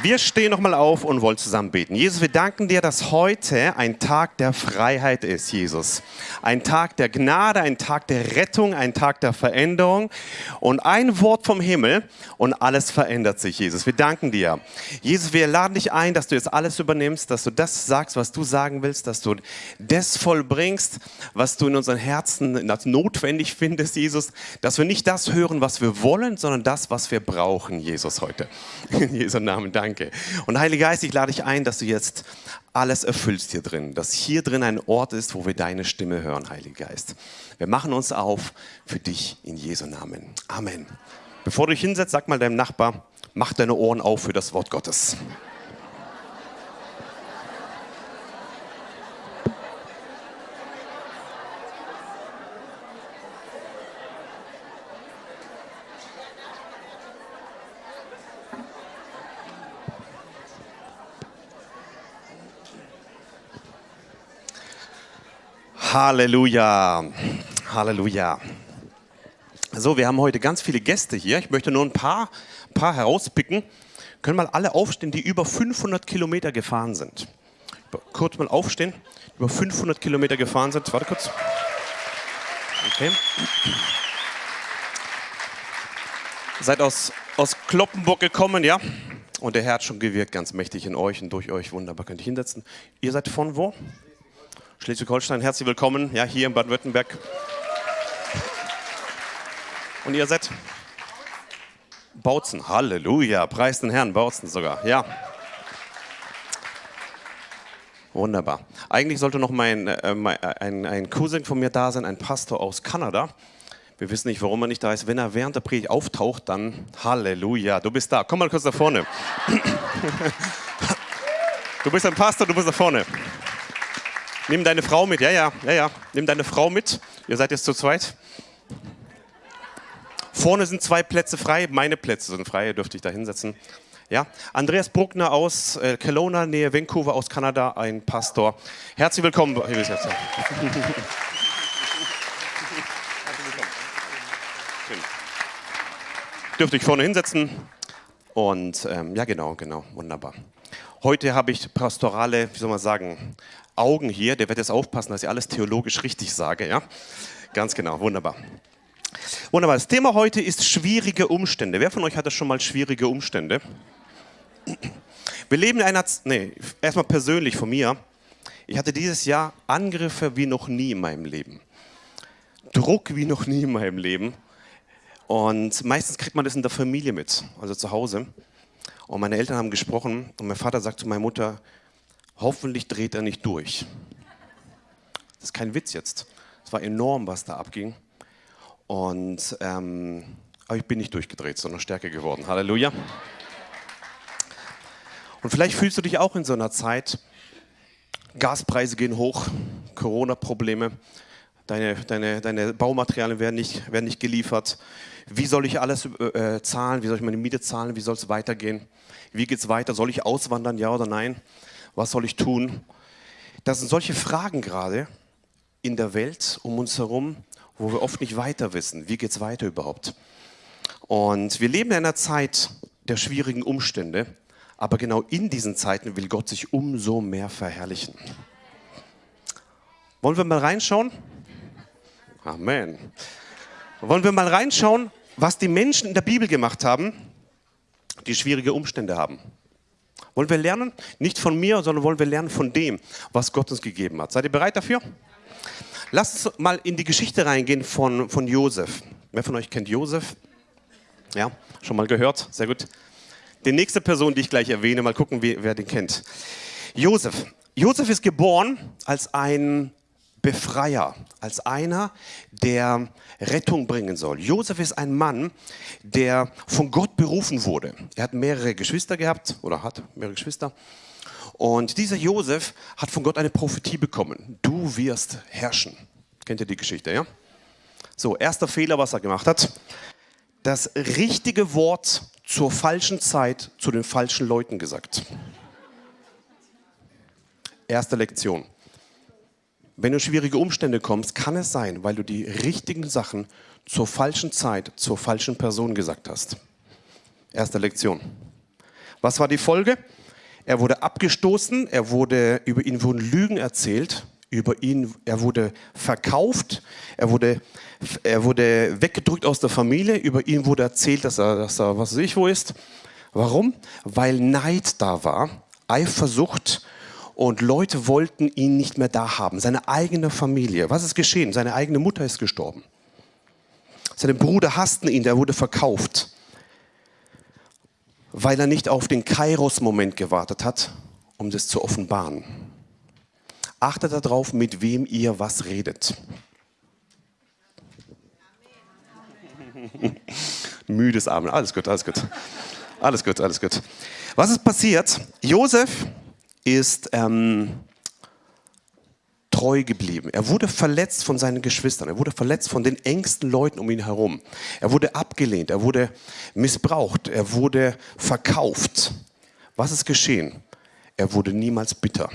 Wir stehen nochmal auf und wollen zusammen beten. Jesus, wir danken dir, dass heute ein Tag der Freiheit ist, Jesus. Ein Tag der Gnade, ein Tag der Rettung, ein Tag der Veränderung. Und ein Wort vom Himmel und alles verändert sich, Jesus. Wir danken dir. Jesus, wir laden dich ein, dass du jetzt alles übernimmst, dass du das sagst, was du sagen willst, dass du das vollbringst, was du in unseren Herzen notwendig findest, Jesus. Dass wir nicht das hören, was wir wollen, sondern das, was wir brauchen, Jesus, heute. In Jesu Namen, danke danke. Und Heiliger Geist, ich lade dich ein, dass du jetzt alles erfüllst hier drin, dass hier drin ein Ort ist, wo wir deine Stimme hören, Heiliger Geist. Wir machen uns auf für dich in Jesu Namen. Amen. Bevor du dich hinsetzt, sag mal deinem Nachbar, mach deine Ohren auf für das Wort Gottes. Halleluja. Halleluja. So, wir haben heute ganz viele Gäste hier. Ich möchte nur ein paar, paar herauspicken. Können mal alle aufstehen, die über 500 Kilometer gefahren sind. Kurz mal aufstehen, über 500 Kilometer gefahren sind. Warte kurz. Okay. Seid aus, aus Kloppenburg gekommen, ja? Und der Herr hat schon gewirkt, ganz mächtig in euch und durch euch. Wunderbar, könnt ihr hinsetzen. Ihr seid von wo? Schleswig-Holstein, herzlich willkommen, ja, hier in Baden-Württemberg. Und ihr seid Bautzen, Halleluja, preis den Herrn, Bautzen sogar, ja. Wunderbar. Eigentlich sollte noch mein, äh, ein, ein Cousin von mir da sein, ein Pastor aus Kanada. Wir wissen nicht, warum er nicht da ist. Wenn er während der Predigt auftaucht, dann Halleluja, du bist da. Komm mal kurz da vorne. Du bist ein Pastor, du bist da vorne. Nimm deine Frau mit, ja, ja, ja, ja. Nimm deine Frau mit. Ihr seid jetzt zu zweit. Vorne sind zwei Plätze frei, meine Plätze sind frei, ihr dürft euch da hinsetzen. Ja, Andreas Bruckner aus äh, Kelowna, Nähe Vancouver aus Kanada, ein Pastor. Herzlich willkommen. Herzlich willkommen. Dürft euch vorne hinsetzen. Und ähm, ja, genau, genau, wunderbar. Heute habe ich pastorale, wie soll man sagen, Augen hier, der wird jetzt aufpassen, dass ich alles theologisch richtig sage. Ja? Ganz genau, wunderbar. Wunderbar. Das Thema heute ist schwierige Umstände. Wer von euch hatte schon mal schwierige Umstände? Wir leben in einer, nee, erstmal persönlich von mir. Ich hatte dieses Jahr Angriffe wie noch nie in meinem Leben. Druck wie noch nie in meinem Leben. Und meistens kriegt man das in der Familie mit, also zu Hause. Und meine Eltern haben gesprochen und mein Vater sagt zu meiner Mutter, Hoffentlich dreht er nicht durch. Das ist kein Witz jetzt. Es war enorm, was da abging. Und, ähm, aber ich bin nicht durchgedreht, sondern stärker geworden. Halleluja. Und vielleicht fühlst du dich auch in so einer Zeit, Gaspreise gehen hoch, Corona-Probleme, deine, deine, deine Baumaterialien werden nicht, werden nicht geliefert. Wie soll ich alles äh, zahlen? Wie soll ich meine Miete zahlen? Wie soll es weitergehen? Wie geht es weiter? Soll ich auswandern, ja oder nein? Was soll ich tun? Das sind solche Fragen gerade in der Welt um uns herum, wo wir oft nicht weiter wissen. Wie geht es weiter überhaupt? Und wir leben in einer Zeit der schwierigen Umstände, aber genau in diesen Zeiten will Gott sich umso mehr verherrlichen. Wollen wir mal reinschauen? Amen. Wollen wir mal reinschauen, was die Menschen in der Bibel gemacht haben, die schwierige Umstände haben? Wollen wir lernen? Nicht von mir, sondern wollen wir lernen von dem, was Gott uns gegeben hat. Seid ihr bereit dafür? Lasst uns mal in die Geschichte reingehen von, von Josef. Wer von euch kennt Josef? Ja, schon mal gehört? Sehr gut. Die nächste Person, die ich gleich erwähne, mal gucken, wer den kennt. Josef. Josef ist geboren als ein Befreier, als einer, der Rettung bringen soll. Josef ist ein Mann, der von Gott berufen wurde. Er hat mehrere Geschwister gehabt oder hat mehrere Geschwister. Und dieser Josef hat von Gott eine Prophetie bekommen. Du wirst herrschen. Kennt ihr die Geschichte, ja? So, erster Fehler, was er gemacht hat. Das richtige Wort zur falschen Zeit zu den falschen Leuten gesagt. Erste Lektion. Wenn du in schwierige Umstände kommst, kann es sein, weil du die richtigen Sachen zur falschen Zeit, zur falschen Person gesagt hast. Erste Lektion. Was war die Folge? Er wurde abgestoßen, er wurde, über ihn wurden Lügen erzählt, über ihn, er wurde verkauft, er wurde, er wurde weggedrückt aus der Familie, über ihn wurde erzählt, dass er, dass er was weiß ich wo ist. Warum? Weil Neid da war, Eifersucht und Leute wollten ihn nicht mehr da haben, seine eigene Familie. Was ist geschehen? Seine eigene Mutter ist gestorben. Seine Brüder hassten ihn, der wurde verkauft, weil er nicht auf den Kairos-Moment gewartet hat, um das zu offenbaren. Achtet darauf, mit wem ihr was redet. Müdes Amen. Alles gut, alles gut. Alles gut, alles gut. Was ist passiert? Josef ist ähm, treu geblieben. Er wurde verletzt von seinen Geschwistern. Er wurde verletzt von den engsten Leuten um ihn herum. Er wurde abgelehnt. Er wurde missbraucht. Er wurde verkauft. Was ist geschehen? Er wurde niemals bitter.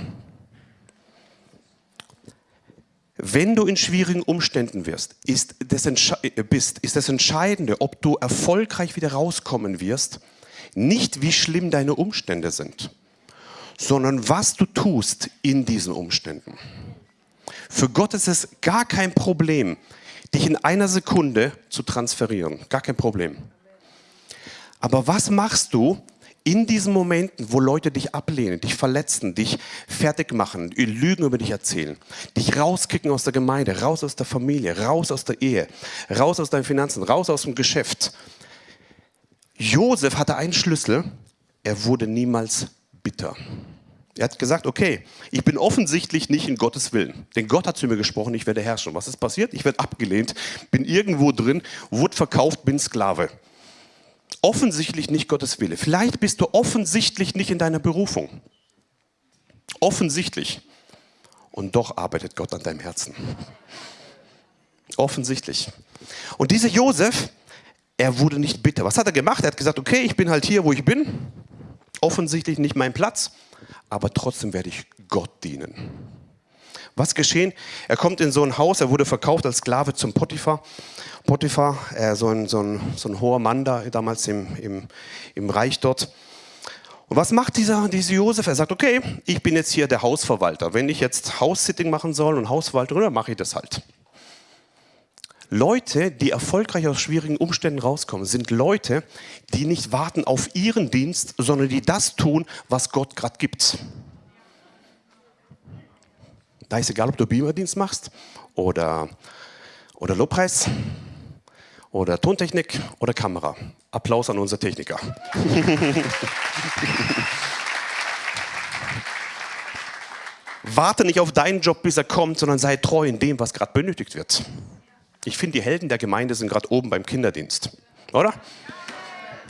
Wenn du in schwierigen Umständen wirst, ist das, bist, ist das Entscheidende, ob du erfolgreich wieder rauskommen wirst, nicht wie schlimm deine Umstände sind, sondern was du tust in diesen Umständen. Für Gott ist es gar kein Problem, dich in einer Sekunde zu transferieren. Gar kein Problem. Aber was machst du in diesen Momenten, wo Leute dich ablehnen, dich verletzen, dich fertig machen, Lügen über dich erzählen, dich rauskicken aus der Gemeinde, raus aus der Familie, raus aus der Ehe, raus aus deinen Finanzen, raus aus dem Geschäft, Josef hatte einen Schlüssel, er wurde niemals bitter. Er hat gesagt, okay, ich bin offensichtlich nicht in Gottes Willen. Denn Gott hat zu mir gesprochen, ich werde herrschen. Was ist passiert? Ich werde abgelehnt, bin irgendwo drin, wurde verkauft, bin Sklave. Offensichtlich nicht Gottes Wille. Vielleicht bist du offensichtlich nicht in deiner Berufung. Offensichtlich. Und doch arbeitet Gott an deinem Herzen. Offensichtlich. Und dieser Josef, er wurde nicht bitter. Was hat er gemacht? Er hat gesagt, okay, ich bin halt hier, wo ich bin. Offensichtlich nicht mein Platz, aber trotzdem werde ich Gott dienen. Was geschehen? Er kommt in so ein Haus, er wurde verkauft als Sklave zum Potiphar. Potiphar, äh, so, ein, so, ein, so ein hoher Mann da, damals im, im, im Reich dort. Und was macht dieser, dieser Josef? Er sagt, okay, ich bin jetzt hier der Hausverwalter. Wenn ich jetzt House-Sitting machen soll und Hausverwaltung, dann mache ich das halt. Leute, die erfolgreich aus schwierigen Umständen rauskommen, sind Leute, die nicht warten auf ihren Dienst, sondern die das tun, was Gott gerade gibt. Da ist egal, ob du Beamerdienst machst oder, oder Lobpreis oder Tontechnik oder Kamera. Applaus an unsere Techniker. Warte nicht auf deinen Job, bis er kommt, sondern sei treu in dem, was gerade benötigt wird. Ich finde, die Helden der Gemeinde sind gerade oben beim Kinderdienst. Oder?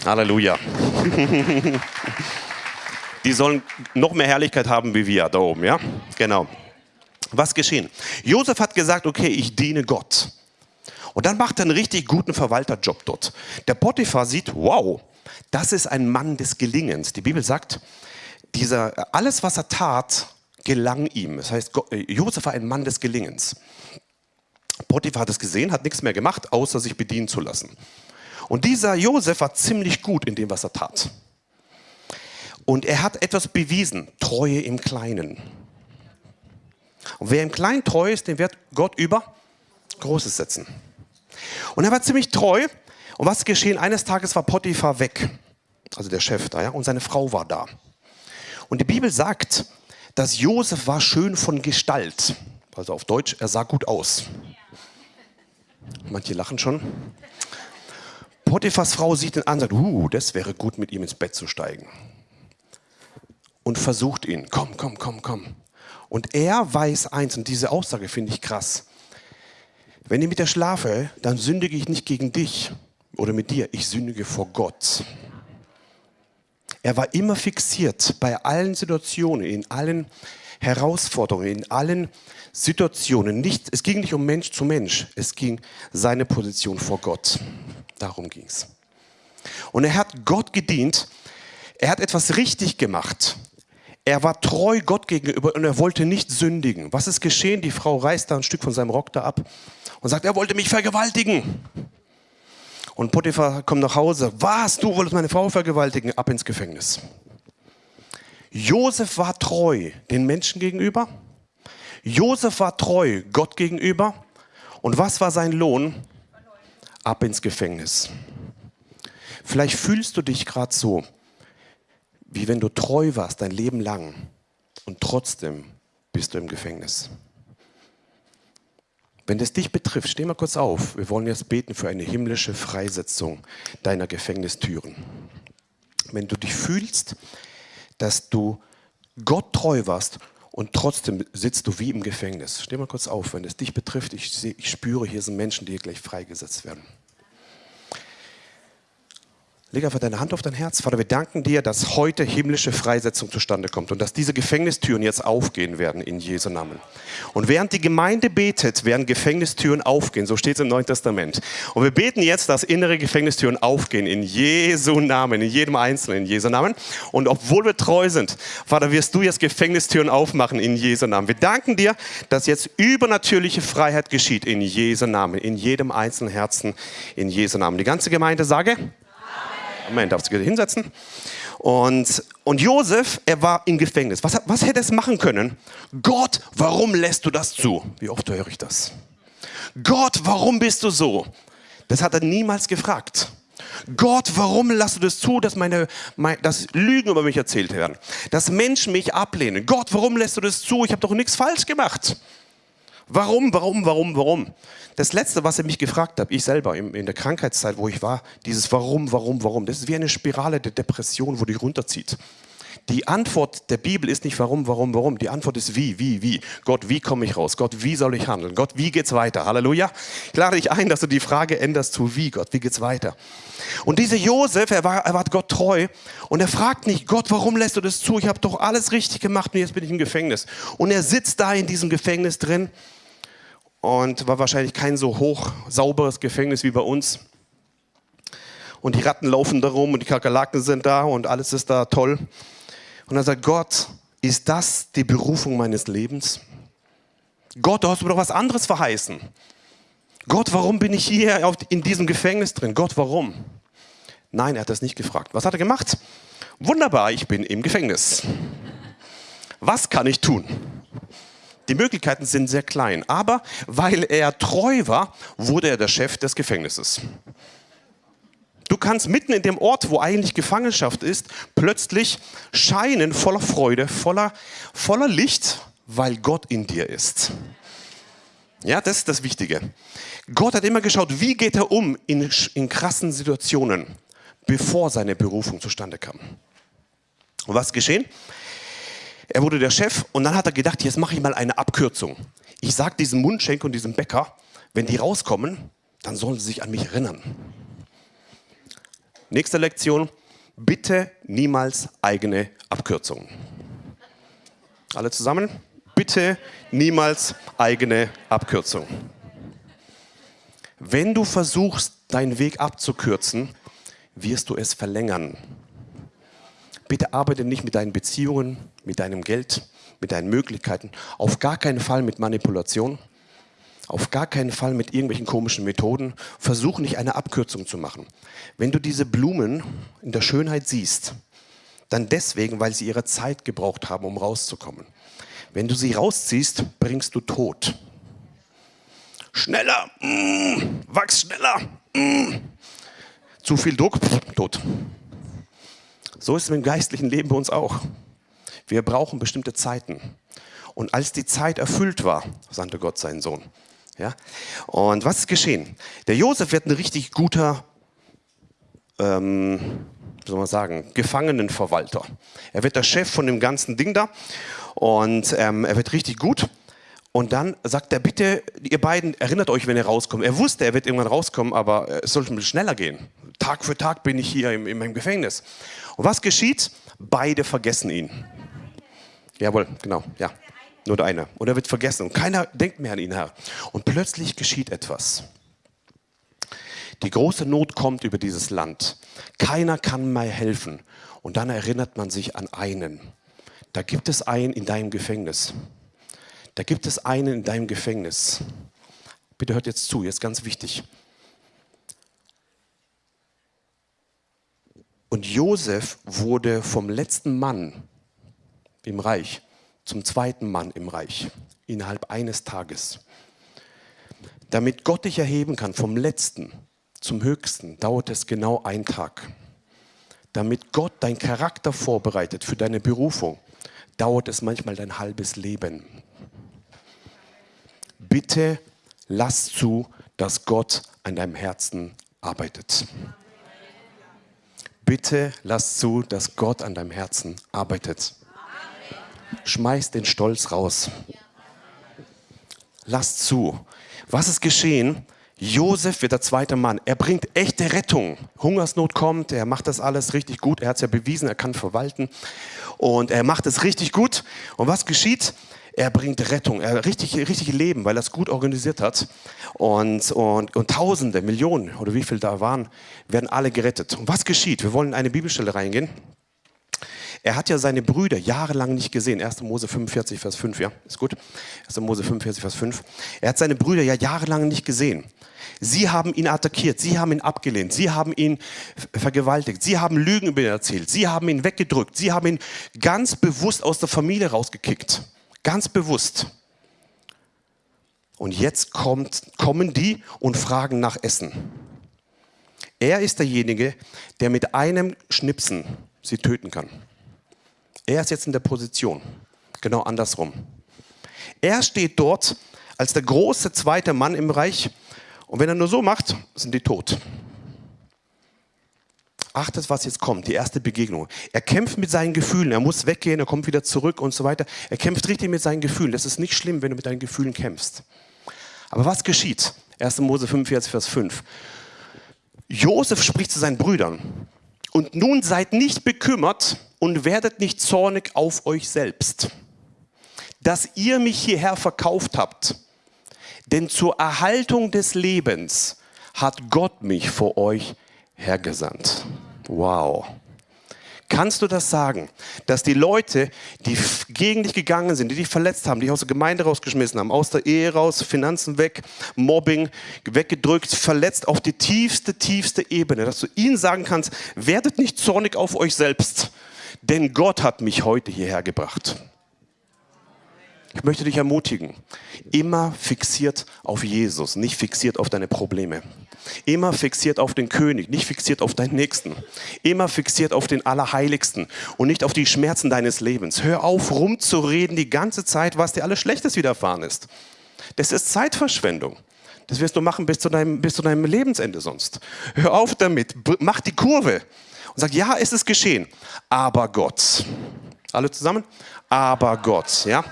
Halleluja. die sollen noch mehr Herrlichkeit haben wie wir da oben, ja? Genau. Was geschehen? Josef hat gesagt, okay, ich diene Gott. Und dann macht er einen richtig guten Verwalterjob dort. Der Potiphar sieht, wow, das ist ein Mann des Gelingens. Die Bibel sagt, dieser, alles, was er tat, gelang ihm. Das heißt, Josef war ein Mann des Gelingens. Potiphar hat es gesehen, hat nichts mehr gemacht, außer sich bedienen zu lassen. Und dieser Josef war ziemlich gut in dem, was er tat. Und er hat etwas bewiesen, Treue im Kleinen. Und wer im Kleinen treu ist, den wird Gott über Großes setzen. Und er war ziemlich treu. Und was geschehen? Eines Tages war Potiphar weg, also der Chef da, ja, und seine Frau war da. Und die Bibel sagt, dass Josef war schön von Gestalt. Also auf Deutsch, er sah gut aus. Manche lachen schon. Potiphas Frau sieht ihn an und sagt, uh, das wäre gut, mit ihm ins Bett zu steigen. Und versucht ihn, komm, komm, komm, komm. Und er weiß eins, und diese Aussage finde ich krass. Wenn ich mit dir schlafe, dann sündige ich nicht gegen dich oder mit dir, ich sündige vor Gott. Er war immer fixiert bei allen Situationen, in allen Herausforderungen, in allen Situationen. Nicht, es ging nicht um Mensch zu Mensch, es ging seine Position vor Gott. Darum ging es. Und er hat Gott gedient, er hat etwas richtig gemacht. Er war treu Gott gegenüber und er wollte nicht sündigen. Was ist geschehen? Die Frau reißt da ein Stück von seinem Rock da ab und sagt, er wollte mich vergewaltigen. Und Potiphar kommt nach Hause. Was? Du wolltest meine Frau vergewaltigen? Ab ins Gefängnis. Josef war treu den Menschen gegenüber. Josef war treu Gott gegenüber. Und was war sein Lohn? Ab ins Gefängnis. Vielleicht fühlst du dich gerade so, wie wenn du treu warst dein Leben lang und trotzdem bist du im Gefängnis. Wenn das dich betrifft, steh mal kurz auf. Wir wollen jetzt beten für eine himmlische Freisetzung deiner Gefängnistüren. Wenn du dich fühlst, dass du Gott treu warst und trotzdem sitzt du wie im Gefängnis. Steh mal kurz auf, wenn es dich betrifft. Ich, ich spüre, hier sind Menschen, die hier gleich freigesetzt werden. Leg einfach deine Hand auf dein Herz. Vater, wir danken dir, dass heute himmlische Freisetzung zustande kommt und dass diese Gefängnistüren jetzt aufgehen werden in Jesu Namen. Und während die Gemeinde betet, werden Gefängnistüren aufgehen. So steht es im Neuen Testament. Und wir beten jetzt, dass innere Gefängnistüren aufgehen in Jesu Namen, in jedem Einzelnen, in Jesu Namen. Und obwohl wir treu sind, Vater, wirst du jetzt Gefängnistüren aufmachen in Jesu Namen. Wir danken dir, dass jetzt übernatürliche Freiheit geschieht in Jesu Namen, in jedem einzelnen Herzen, in Jesu Namen. Die ganze Gemeinde sage, Moment, darfst du hinsetzen? Und, und Josef, er war im Gefängnis. Was, was hätte es machen können? Gott, warum lässt du das zu? Wie oft höre ich das? Gott, warum bist du so? Das hat er niemals gefragt. Gott, warum lässt du das zu, dass, meine, mein, dass Lügen über mich erzählt werden? Dass Menschen mich ablehnen? Gott, warum lässt du das zu? Ich habe doch nichts falsch gemacht. Warum, warum, warum, warum? Das Letzte, was er mich gefragt hat, ich selber in der Krankheitszeit, wo ich war, dieses Warum, warum, warum, das ist wie eine Spirale der Depression, wo die runterzieht. Die Antwort der Bibel ist nicht warum, warum, warum. Die Antwort ist wie, wie, wie. Gott, wie komme ich raus? Gott, wie soll ich handeln? Gott, wie geht's weiter? Halleluja. Ich lade dich ein, dass du die Frage änderst zu wie, Gott, wie geht's weiter? Und dieser Josef, er war, er war Gott treu und er fragt nicht, Gott, warum lässt du das zu? Ich habe doch alles richtig gemacht und jetzt bin ich im Gefängnis. Und er sitzt da in diesem Gefängnis drin und war wahrscheinlich kein so hoch sauberes Gefängnis wie bei uns. Und die Ratten laufen da rum und die Kakerlaken sind da und alles ist da toll. Und dann sagt Gott, ist das die Berufung meines Lebens? Gott, du hast mir doch was anderes verheißen. Gott, warum bin ich hier in diesem Gefängnis drin? Gott, warum? Nein, er hat das nicht gefragt. Was hat er gemacht? Wunderbar, ich bin im Gefängnis. Was kann ich tun? Die Möglichkeiten sind sehr klein, aber weil er treu war, wurde er der Chef des Gefängnisses. Du kannst mitten in dem Ort, wo eigentlich Gefangenschaft ist, plötzlich scheinen voller Freude, voller, voller Licht, weil Gott in dir ist. Ja, das ist das Wichtige. Gott hat immer geschaut, wie geht er um in, in krassen Situationen, bevor seine Berufung zustande kam. Und was geschehen? Er wurde der Chef und dann hat er gedacht, jetzt mache ich mal eine Abkürzung. Ich sage diesem Mundschenk und diesem Bäcker, wenn die rauskommen, dann sollen sie sich an mich erinnern. Nächste Lektion, bitte niemals eigene Abkürzungen. Alle zusammen? Bitte niemals eigene Abkürzungen. Wenn du versuchst, deinen Weg abzukürzen, wirst du es verlängern. Bitte arbeite nicht mit deinen Beziehungen, mit deinem Geld, mit deinen Möglichkeiten. Auf gar keinen Fall mit Manipulation. Auf gar keinen Fall mit irgendwelchen komischen Methoden. Versuch nicht eine Abkürzung zu machen. Wenn du diese Blumen in der Schönheit siehst, dann deswegen, weil sie ihre Zeit gebraucht haben, um rauszukommen. Wenn du sie rausziehst, bringst du Tod. Schneller, mm, wachs schneller. Mm. Zu viel Druck, pff, tot. So ist es dem geistlichen Leben bei uns auch. Wir brauchen bestimmte Zeiten. Und als die Zeit erfüllt war, sandte Gott seinen Sohn. Ja? Und was ist geschehen? Der Josef wird ein richtig guter, ähm, wie soll man sagen, Gefangenenverwalter. Er wird der Chef von dem ganzen Ding da und ähm, er wird richtig gut. Und dann sagt er, bitte, ihr beiden, erinnert euch, wenn ihr rauskommt. Er wusste, er wird irgendwann rauskommen, aber es sollte schneller gehen. Tag für Tag bin ich hier in, in meinem Gefängnis. Und was geschieht? Beide vergessen ihn. Jawohl, genau, ja. Nur der eine. Und er wird vergessen. Und keiner denkt mehr an ihn, Herr. Und plötzlich geschieht etwas. Die große Not kommt über dieses Land. Keiner kann mehr helfen. Und dann erinnert man sich an einen. Da gibt es einen in deinem Gefängnis. Da gibt es einen in deinem Gefängnis. Bitte hört jetzt zu, jetzt ganz wichtig. Und Josef wurde vom letzten Mann im Reich zum zweiten Mann im Reich innerhalb eines Tages. Damit Gott dich erheben kann vom letzten zum höchsten, dauert es genau einen Tag. Damit Gott dein Charakter vorbereitet für deine Berufung, dauert es manchmal dein halbes Leben. Bitte lass zu, dass Gott an deinem Herzen arbeitet. Bitte lass zu, dass Gott an deinem Herzen arbeitet. Schmeiß den Stolz raus. Lass zu. Was ist geschehen? Josef wird der zweite Mann. Er bringt echte Rettung. Hungersnot kommt, er macht das alles richtig gut. Er hat es ja bewiesen, er kann verwalten. Und er macht es richtig gut. Und was geschieht? Er bringt Rettung, er richtig, richtig Leben, weil er es gut organisiert hat. Und, und, und Tausende, Millionen oder wie viel da waren, werden alle gerettet. Und was geschieht? Wir wollen in eine Bibelstelle reingehen. Er hat ja seine Brüder jahrelang nicht gesehen. 1. Mose 45, Vers 5, ja, ist gut. 1. Mose 45, Vers 5. Er hat seine Brüder ja jahrelang nicht gesehen. Sie haben ihn attackiert, sie haben ihn abgelehnt, sie haben ihn vergewaltigt, sie haben Lügen über ihn erzählt, sie haben ihn weggedrückt, sie haben ihn ganz bewusst aus der Familie rausgekickt. Ganz bewusst. Und jetzt kommt, kommen die und fragen nach Essen. Er ist derjenige, der mit einem Schnipsen sie töten kann. Er ist jetzt in der Position, genau andersrum. Er steht dort als der große zweite Mann im Reich und wenn er nur so macht, sind die tot. Achtet, was jetzt kommt, die erste Begegnung. Er kämpft mit seinen Gefühlen, er muss weggehen, er kommt wieder zurück und so weiter. Er kämpft richtig mit seinen Gefühlen. Das ist nicht schlimm, wenn du mit deinen Gefühlen kämpfst. Aber was geschieht? 1. Mose 45, Vers 5. Josef spricht zu seinen Brüdern. Und nun seid nicht bekümmert und werdet nicht zornig auf euch selbst, dass ihr mich hierher verkauft habt. Denn zur Erhaltung des Lebens hat Gott mich vor euch hergesandt. Wow. Kannst du das sagen, dass die Leute, die gegen dich gegangen sind, die dich verletzt haben, die dich aus der Gemeinde rausgeschmissen haben, aus der Ehe raus, Finanzen weg, Mobbing weggedrückt, verletzt auf die tiefste, tiefste Ebene, dass du ihnen sagen kannst, werdet nicht zornig auf euch selbst, denn Gott hat mich heute hierher gebracht. Ich möchte dich ermutigen, immer fixiert auf Jesus, nicht fixiert auf deine Probleme. Immer fixiert auf den König, nicht fixiert auf deinen Nächsten. Immer fixiert auf den Allerheiligsten und nicht auf die Schmerzen deines Lebens. Hör auf, rumzureden die ganze Zeit, was dir alles Schlechtes widerfahren ist. Das ist Zeitverschwendung. Das wirst du machen bis zu deinem, bis zu deinem Lebensende sonst. Hör auf damit, mach die Kurve und sag, ja, es ist geschehen, aber Gott. Alle zusammen? Aber Gott, ja.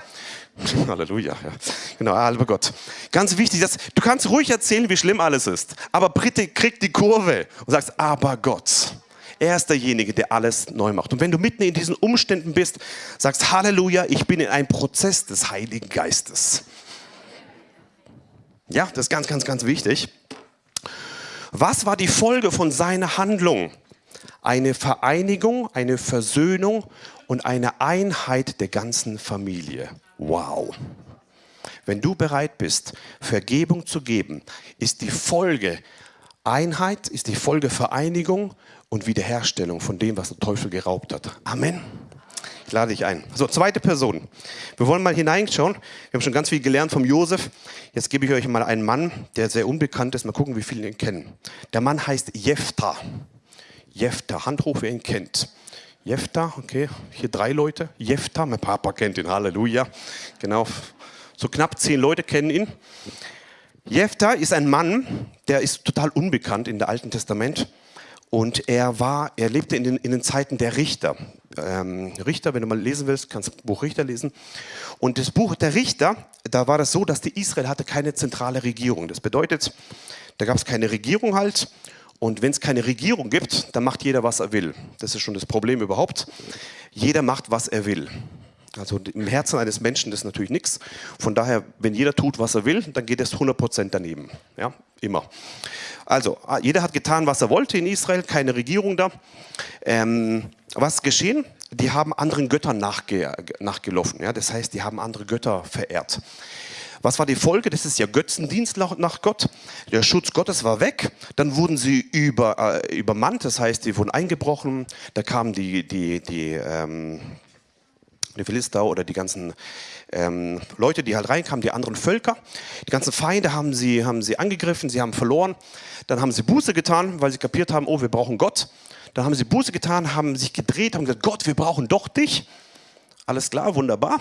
Halleluja. Ja. Genau, aber Gott. Ganz wichtig, dass, du kannst ruhig erzählen, wie schlimm alles ist, aber bitte krieg die Kurve und sagst, aber Gott. Er ist derjenige, der alles neu macht. Und wenn du mitten in diesen Umständen bist, sagst, Halleluja, ich bin in einem Prozess des Heiligen Geistes. Ja, das ist ganz, ganz, ganz wichtig. Was war die Folge von seiner Handlung? Eine Vereinigung, eine Versöhnung und eine Einheit der ganzen Familie. Wow. Wenn du bereit bist, Vergebung zu geben, ist die Folge Einheit, ist die Folge Vereinigung und Wiederherstellung von dem, was der Teufel geraubt hat. Amen. Ich lade dich ein. So, zweite Person. Wir wollen mal hineinschauen. Wir haben schon ganz viel gelernt vom Josef. Jetzt gebe ich euch mal einen Mann, der sehr unbekannt ist. Mal gucken, wie viele ihn kennen. Der Mann heißt Jephtha. Jephtha, Hand hoch, wer ihn kennt. Jephtha, okay, hier drei Leute. Jephtha, mein Papa kennt ihn, Halleluja. Genau, so knapp zehn Leute kennen ihn. Jephtha ist ein Mann, der ist total unbekannt in der Alten Testament. Und er war, er lebte in den, in den Zeiten der Richter. Ähm, Richter, wenn du mal lesen willst, kannst du das Buch Richter lesen. Und das Buch der Richter, da war das so, dass die Israel hatte keine zentrale Regierung. Das bedeutet, da gab es keine Regierung halt und wenn es keine Regierung gibt, dann macht jeder, was er will. Das ist schon das Problem überhaupt. Jeder macht, was er will. Also im Herzen eines Menschen ist natürlich nichts. Von daher, wenn jeder tut, was er will, dann geht es 100% daneben. Ja, immer. Also, jeder hat getan, was er wollte in Israel, keine Regierung da. Ähm, was geschehen? Die haben anderen Göttern nachge nachgelaufen. Ja? Das heißt, die haben andere Götter verehrt. Was war die Folge? Das ist ja Götzendienst nach Gott. Der Schutz Gottes war weg. Dann wurden sie über, äh, übermannt, das heißt, sie wurden eingebrochen. Da kamen die, die, die, ähm, die Philister oder die ganzen ähm, Leute, die halt reinkamen, die anderen Völker. Die ganzen Feinde haben sie, haben sie angegriffen, sie haben verloren. Dann haben sie Buße getan, weil sie kapiert haben, oh, wir brauchen Gott. Dann haben sie Buße getan, haben sich gedreht, haben gesagt, Gott, wir brauchen doch dich. Alles klar, wunderbar.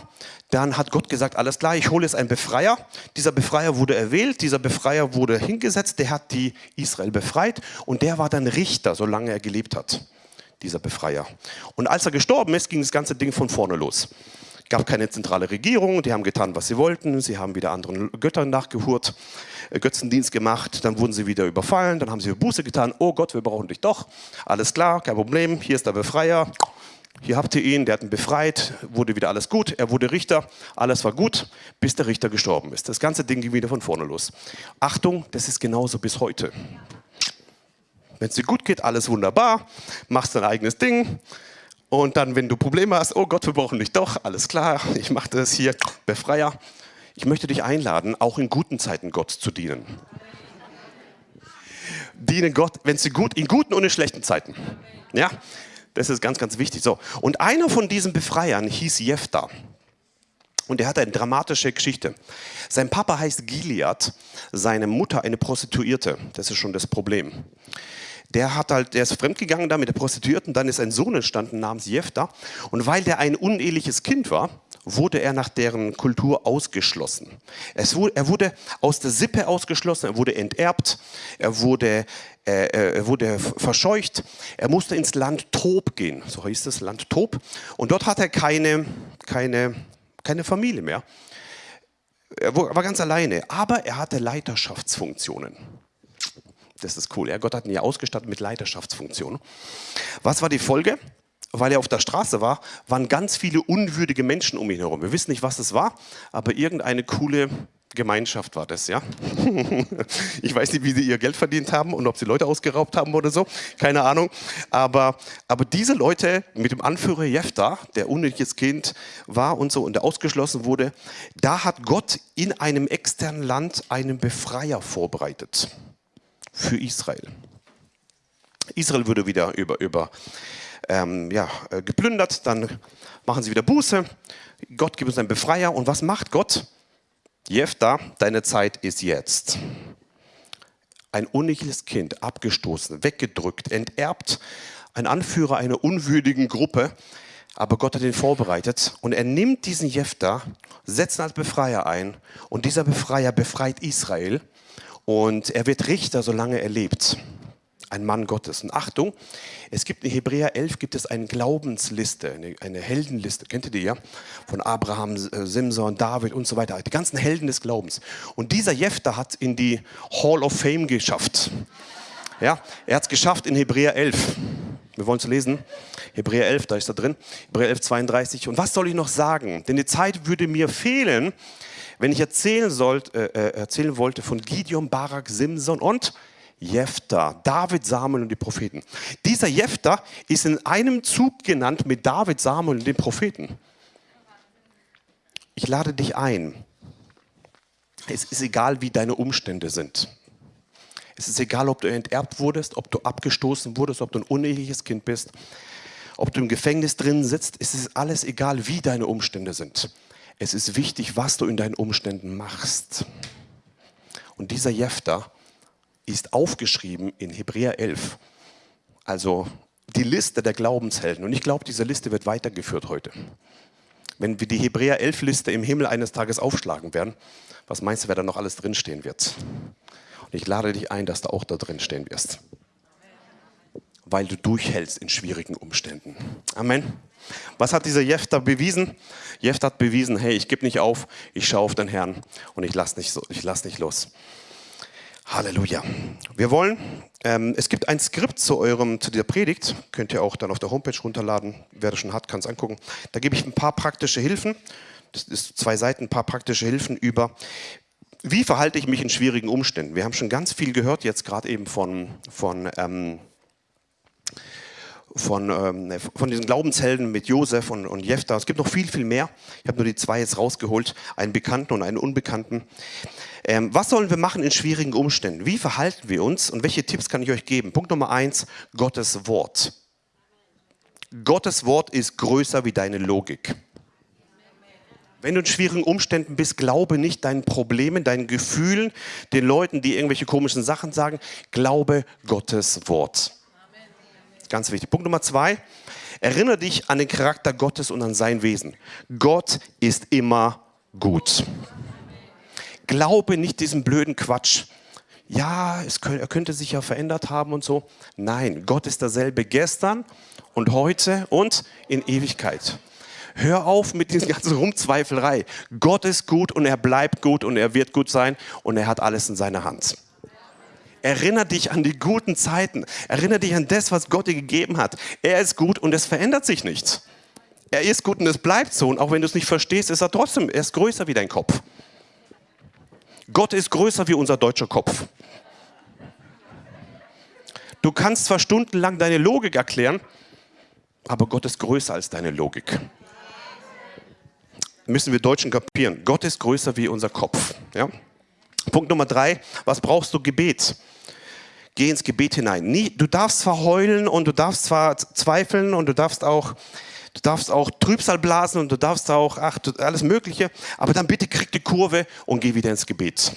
Dann hat Gott gesagt, alles klar, ich hole jetzt einen Befreier. Dieser Befreier wurde erwählt, dieser Befreier wurde hingesetzt, der hat die Israel befreit und der war dann Richter, solange er gelebt hat, dieser Befreier. Und als er gestorben ist, ging das ganze Ding von vorne los. Es gab keine zentrale Regierung, die haben getan, was sie wollten, sie haben wieder anderen Göttern nachgehurt, äh, Götzendienst gemacht, dann wurden sie wieder überfallen, dann haben sie Buße getan, oh Gott, wir brauchen dich doch, alles klar, kein Problem, hier ist der Befreier, hier habt ihr ihn, der hat ihn befreit, wurde wieder alles gut, er wurde Richter, alles war gut, bis der Richter gestorben ist. Das ganze Ding ging wieder von vorne los. Achtung, das ist genauso bis heute. Wenn es dir gut geht, alles wunderbar, machst dein eigenes Ding und dann, wenn du Probleme hast, oh Gott, wir brauchen dich doch, alles klar, ich mache das hier, Befreier. Ich möchte dich einladen, auch in guten Zeiten Gott zu dienen. Diene Gott, wenn es dir gut, in guten und in schlechten Zeiten. Ja, das ist ganz, ganz wichtig. So. Und einer von diesen Befreiern hieß Jephtha. Und er hatte eine dramatische Geschichte. Sein Papa heißt Gilead, seine Mutter eine Prostituierte. Das ist schon das Problem. Der, hat halt, der ist fremdgegangen da mit der Prostituierten, dann ist ein Sohn entstanden namens Jephtha. Und weil der ein uneheliches Kind war, wurde er nach deren Kultur ausgeschlossen. Wurde, er wurde aus der Sippe ausgeschlossen, er wurde enterbt, er wurde, äh, er wurde verscheucht, er musste ins Land Tob gehen, so hieß das Land Tob. Und dort hat er keine, keine, keine Familie mehr. Er war ganz alleine, aber er hatte Leiterschaftsfunktionen. Das ist cool. Ja, Gott hat ihn ja ausgestattet mit Leiterschaftsfunktionen. Was war die Folge? weil er auf der Straße war, waren ganz viele unwürdige Menschen um ihn herum. Wir wissen nicht, was es war, aber irgendeine coole Gemeinschaft war das, ja. ich weiß nicht, wie sie ihr Geld verdient haben und ob sie Leute ausgeraubt haben oder so, keine Ahnung. Aber, aber diese Leute mit dem Anführer Jephthah, der unnötiges Kind war und so und der ausgeschlossen wurde, da hat Gott in einem externen Land einen Befreier vorbereitet für Israel. Israel würde wieder über, über ähm, ja, äh, geplündert, dann machen sie wieder Buße. Gott gibt uns einen Befreier. Und was macht Gott? Jefta, deine Zeit ist jetzt. Ein unnötiges Kind, abgestoßen, weggedrückt, enterbt, ein Anführer einer unwürdigen Gruppe. Aber Gott hat ihn vorbereitet und er nimmt diesen Jefta, setzt ihn als Befreier ein und dieser Befreier befreit Israel und er wird Richter, solange er lebt ein Mann Gottes. Und Achtung, es gibt in Hebräer 11 gibt es eine Glaubensliste, eine, eine Heldenliste, kennt ihr die ja? Von Abraham, äh, Simson, David und so weiter, die ganzen Helden des Glaubens. Und dieser Jefter hat in die Hall of Fame geschafft. Ja, er hat es geschafft in Hebräer 11. Wir wollen es lesen. Hebräer 11, da ist er drin. Hebräer 11, 32. Und was soll ich noch sagen? Denn die Zeit würde mir fehlen, wenn ich erzählen, sollt, äh, äh erzählen wollte von Gideon, Barak, Simson und Jephthah, David, Samuel und die Propheten. Dieser Jephthah ist in einem Zug genannt mit David, Samuel und den Propheten. Ich lade dich ein. Es ist egal, wie deine Umstände sind. Es ist egal, ob du enterbt wurdest, ob du abgestoßen wurdest, ob du ein uneheliches Kind bist, ob du im Gefängnis drin sitzt. Es ist alles egal, wie deine Umstände sind. Es ist wichtig, was du in deinen Umständen machst. Und dieser Jephthah ist aufgeschrieben in Hebräer 11. Also die Liste der Glaubenshelden. Und ich glaube, diese Liste wird weitergeführt heute. Wenn wir die Hebräer 11 Liste im Himmel eines Tages aufschlagen werden, was meinst du, wer da noch alles drinstehen wird? Und ich lade dich ein, dass du auch da drin stehen wirst. Weil du durchhältst in schwierigen Umständen. Amen. Was hat dieser Jephthah bewiesen? Jephthah hat bewiesen, hey, ich gebe nicht auf, ich schaue auf den Herrn und ich lasse nicht, lass nicht los. Halleluja. Wir wollen, ähm, es gibt ein Skript zu eurem, zu dieser Predigt, könnt ihr auch dann auf der Homepage runterladen. Wer das schon hat, kann es angucken. Da gebe ich ein paar praktische Hilfen. Das ist zwei Seiten, ein paar praktische Hilfen über, wie verhalte ich mich in schwierigen Umständen. Wir haben schon ganz viel gehört, jetzt gerade eben von, von ähm, von, ähm, von diesen Glaubenshelden mit Josef und, und Jephthah. Es gibt noch viel, viel mehr. Ich habe nur die zwei jetzt rausgeholt, einen Bekannten und einen Unbekannten. Ähm, was sollen wir machen in schwierigen Umständen? Wie verhalten wir uns und welche Tipps kann ich euch geben? Punkt Nummer eins, Gottes Wort. Gottes Wort ist größer wie deine Logik. Wenn du in schwierigen Umständen bist, glaube nicht deinen Problemen, deinen Gefühlen, den Leuten, die irgendwelche komischen Sachen sagen. Glaube Gottes Wort. Ganz wichtig. Punkt Nummer zwei. Erinnere dich an den Charakter Gottes und an sein Wesen. Gott ist immer gut. Glaube nicht diesem blöden Quatsch. Ja, könnte, er könnte sich ja verändert haben und so. Nein, Gott ist derselbe gestern und heute und in Ewigkeit. Hör auf mit dieser ganzen Rumzweifelei. Gott ist gut und er bleibt gut und er wird gut sein und er hat alles in seiner Hand. Erinner dich an die guten Zeiten. Erinner dich an das, was Gott dir gegeben hat. Er ist gut und es verändert sich nichts. Er ist gut und es bleibt so. Und auch wenn du es nicht verstehst, ist er trotzdem, er ist größer wie dein Kopf. Gott ist größer wie unser deutscher Kopf. Du kannst zwar stundenlang deine Logik erklären, aber Gott ist größer als deine Logik müssen wir Deutschen kapieren. Gott ist größer wie unser Kopf. Ja? Punkt Nummer drei, was brauchst du? Gebet. Geh ins Gebet hinein. Nie, du darfst zwar heulen und du darfst zwar zweifeln und du darfst auch, du darfst auch Trübsal blasen und du darfst auch ach, alles Mögliche, aber dann bitte krieg die Kurve und geh wieder ins Gebet.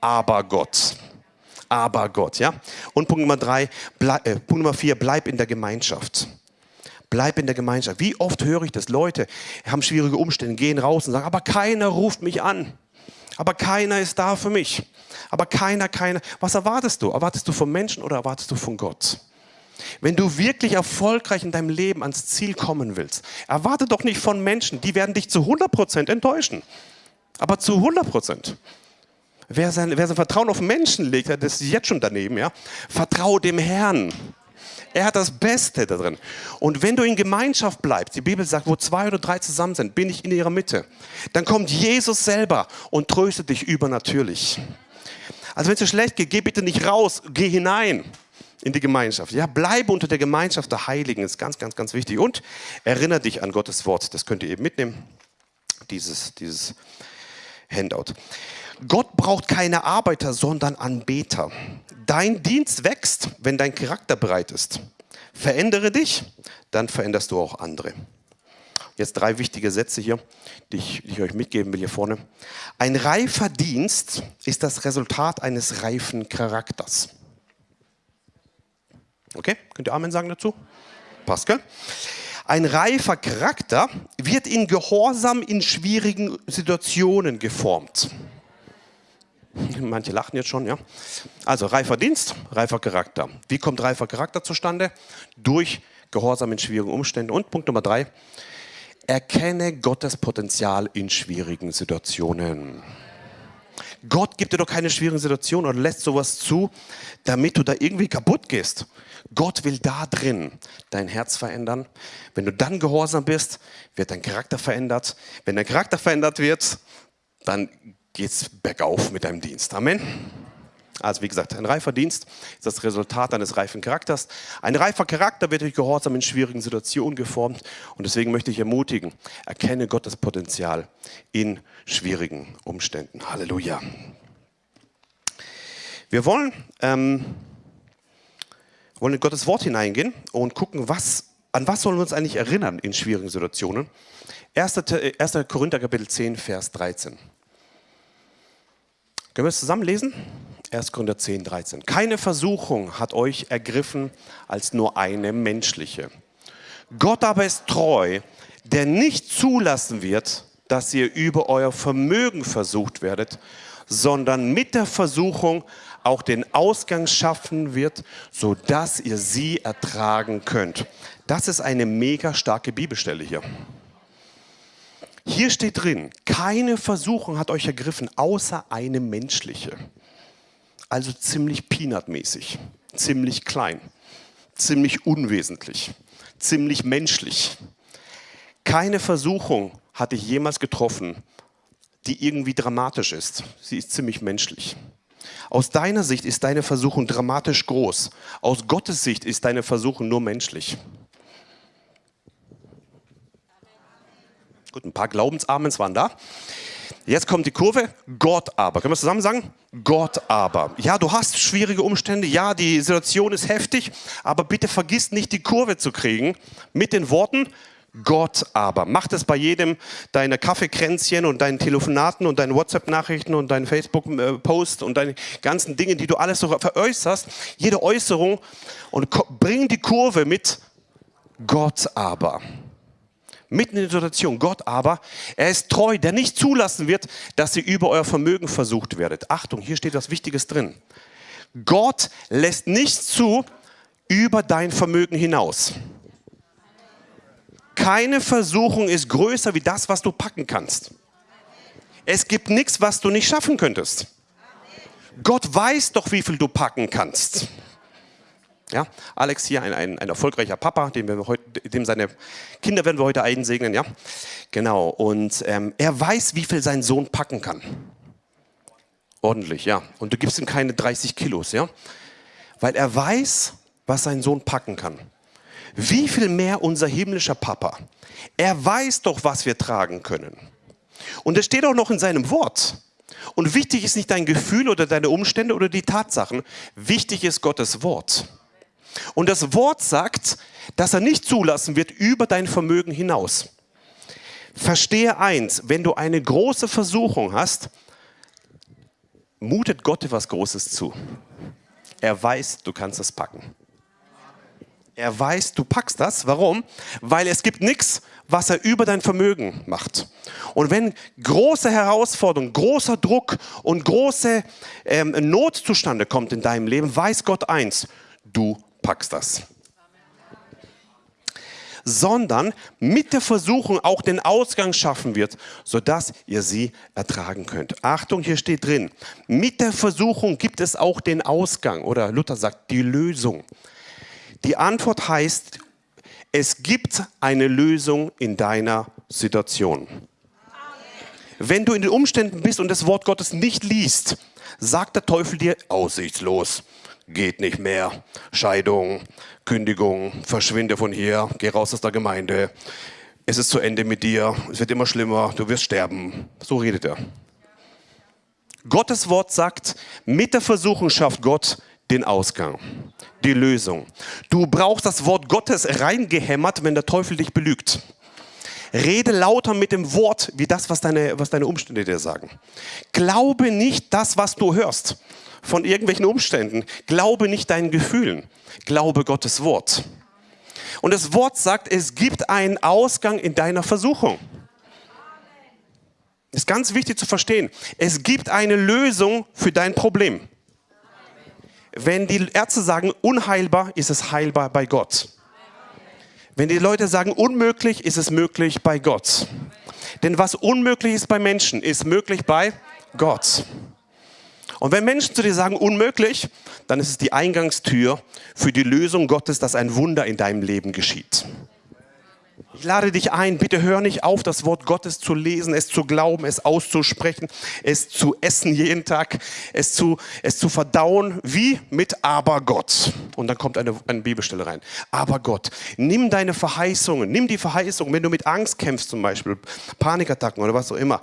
Aber Gott. Aber Gott, ja. Und Punkt Nummer drei, bleib, äh, Punkt Nummer vier, bleib in der Gemeinschaft. Bleib in der Gemeinschaft. Wie oft höre ich das? Leute haben schwierige Umstände, gehen raus und sagen, aber keiner ruft mich an. Aber keiner ist da für mich. Aber keiner, keiner. Was erwartest du? Erwartest du vom Menschen oder erwartest du von Gott? Wenn du wirklich erfolgreich in deinem Leben ans Ziel kommen willst, erwarte doch nicht von Menschen, die werden dich zu 100% enttäuschen. Aber zu 100%. Wer sein, wer sein Vertrauen auf Menschen legt, das ist jetzt schon daneben, ja. Vertrau dem Herrn. Er hat das Beste da drin. Und wenn du in Gemeinschaft bleibst, die Bibel sagt, wo zwei oder drei zusammen sind, bin ich in ihrer Mitte. Dann kommt Jesus selber und tröstet dich übernatürlich. Also wenn es dir schlecht geht, geh bitte nicht raus, geh hinein in die Gemeinschaft. Ja, bleibe unter der Gemeinschaft der Heiligen, ist ganz, ganz, ganz wichtig. Und erinnere dich an Gottes Wort. Das könnt ihr eben mitnehmen, dieses, dieses Handout. Gott braucht keine Arbeiter, sondern Anbeter. Dein Dienst wächst, wenn dein Charakter bereit ist. Verändere dich, dann veränderst du auch andere. Jetzt drei wichtige Sätze hier, die ich, die ich, euch mitgeben will hier vorne. Ein reifer Dienst ist das Resultat eines reifen Charakters. Okay, könnt ihr Amen sagen dazu? Pascal? Ein reifer Charakter wird in Gehorsam in schwierigen Situationen geformt. Manche lachen jetzt schon, ja. Also reifer Dienst, reifer Charakter. Wie kommt reifer Charakter zustande? Durch Gehorsam in schwierigen Umständen. Und Punkt Nummer drei, erkenne Gottes Potenzial in schwierigen Situationen. Gott gibt dir doch keine schwierigen Situationen oder lässt sowas zu, damit du da irgendwie kaputt gehst. Gott will da drin dein Herz verändern. Wenn du dann gehorsam bist, wird dein Charakter verändert. Wenn dein Charakter verändert wird, dann geht es bergauf mit deinem Dienst. Amen. Also wie gesagt, ein reifer Dienst ist das Resultat eines reifen Charakters. Ein reifer Charakter wird durch Gehorsam in schwierigen Situationen geformt. Und deswegen möchte ich ermutigen, erkenne Gottes Potenzial in schwierigen Umständen. Halleluja. Wir wollen, ähm, wollen in Gottes Wort hineingehen und gucken, was, an was sollen wir uns eigentlich erinnern in schwierigen Situationen. 1. 1. Korinther Kapitel 10, Vers 13. Können wir es zusammen lesen? 1. Korinther 10, 13. Keine Versuchung hat euch ergriffen als nur eine menschliche. Gott aber ist treu, der nicht zulassen wird, dass ihr über euer Vermögen versucht werdet, sondern mit der Versuchung auch den Ausgang schaffen wird, sodass ihr sie ertragen könnt. Das ist eine mega starke Bibelstelle hier. Hier steht drin, keine Versuchung hat euch ergriffen, außer eine menschliche. Also ziemlich peanutmäßig, ziemlich klein, ziemlich unwesentlich, ziemlich menschlich. Keine Versuchung hatte ich jemals getroffen, die irgendwie dramatisch ist. Sie ist ziemlich menschlich. Aus deiner Sicht ist deine Versuchung dramatisch groß. Aus Gottes Sicht ist deine Versuchung nur menschlich. Gut, ein paar Glaubensamens waren da. Jetzt kommt die Kurve. Gott aber. Können wir zusammen sagen? Gott aber. Ja, du hast schwierige Umstände. Ja, die Situation ist heftig. Aber bitte vergiss nicht, die Kurve zu kriegen mit den Worten Gott aber. Mach das bei jedem deiner Kaffeekränzchen und deinen Telefonaten und deinen WhatsApp-Nachrichten und deinen Facebook-Posts und deine ganzen Dinge, die du alles so veräußerst. Jede Äußerung und bring die Kurve mit Gott aber. Mitten in der Situation, Gott aber, er ist treu, der nicht zulassen wird, dass ihr über euer Vermögen versucht werdet. Achtung, hier steht was Wichtiges drin. Gott lässt nicht zu über dein Vermögen hinaus. Keine Versuchung ist größer wie das, was du packen kannst. Es gibt nichts, was du nicht schaffen könntest. Gott weiß doch, wie viel du packen kannst. Ja, Alex hier, ein, ein, ein erfolgreicher Papa, dem, wir heute, dem seine Kinder werden wir heute einsegnen. Ja, genau. Und ähm, er weiß, wie viel sein Sohn packen kann. Ordentlich, ja. Und du gibst ihm keine 30 Kilos, ja, weil er weiß, was sein Sohn packen kann. Wie viel mehr unser himmlischer Papa? Er weiß doch, was wir tragen können. Und es steht auch noch in seinem Wort. Und wichtig ist nicht dein Gefühl oder deine Umstände oder die Tatsachen. Wichtig ist Gottes Wort. Und das Wort sagt, dass er nicht zulassen wird über dein Vermögen hinaus. Verstehe eins, wenn du eine große Versuchung hast, mutet Gott etwas Großes zu. Er weiß, du kannst es packen. Er weiß, du packst das. Warum? Weil es gibt nichts, was er über dein Vermögen macht. Und wenn große Herausforderungen, großer Druck und große ähm, Not zustande kommt in deinem Leben, weiß Gott eins, du packst das. Sondern mit der Versuchung auch den Ausgang schaffen wird, sodass ihr sie ertragen könnt. Achtung, hier steht drin, mit der Versuchung gibt es auch den Ausgang oder Luther sagt die Lösung. Die Antwort heißt, es gibt eine Lösung in deiner Situation. Wenn du in den Umständen bist und das Wort Gottes nicht liest, sagt der Teufel dir aussichtslos, geht nicht mehr, Scheidung, Kündigung, verschwinde von hier, geh raus aus der Gemeinde, es ist zu Ende mit dir, es wird immer schlimmer, du wirst sterben. So redet er. Gottes Wort sagt, mit der Versuchung schafft Gott den Ausgang, die Lösung. Du brauchst das Wort Gottes reingehämmert, wenn der Teufel dich belügt. Rede lauter mit dem Wort, wie das, was deine, was deine Umstände dir sagen. Glaube nicht das, was du hörst von irgendwelchen Umständen. Glaube nicht deinen Gefühlen. Glaube Gottes Wort. Und das Wort sagt, es gibt einen Ausgang in deiner Versuchung. Das ist ganz wichtig zu verstehen. Es gibt eine Lösung für dein Problem. Wenn die Ärzte sagen unheilbar, ist es heilbar bei Gott. Wenn die Leute sagen unmöglich, ist es möglich bei Gott. Denn was unmöglich ist bei Menschen, ist möglich bei Gott. Und wenn Menschen zu dir sagen unmöglich, dann ist es die Eingangstür für die Lösung Gottes, dass ein Wunder in deinem Leben geschieht. Ich lade dich ein, bitte hör nicht auf, das Wort Gottes zu lesen, es zu glauben, es auszusprechen, es zu essen jeden Tag, es zu, es zu verdauen, wie mit Aber Gott. Und dann kommt eine, eine Bibelstelle rein. Aber Gott, nimm deine Verheißungen, nimm die Verheißungen, wenn du mit Angst kämpfst zum Beispiel, Panikattacken oder was auch immer.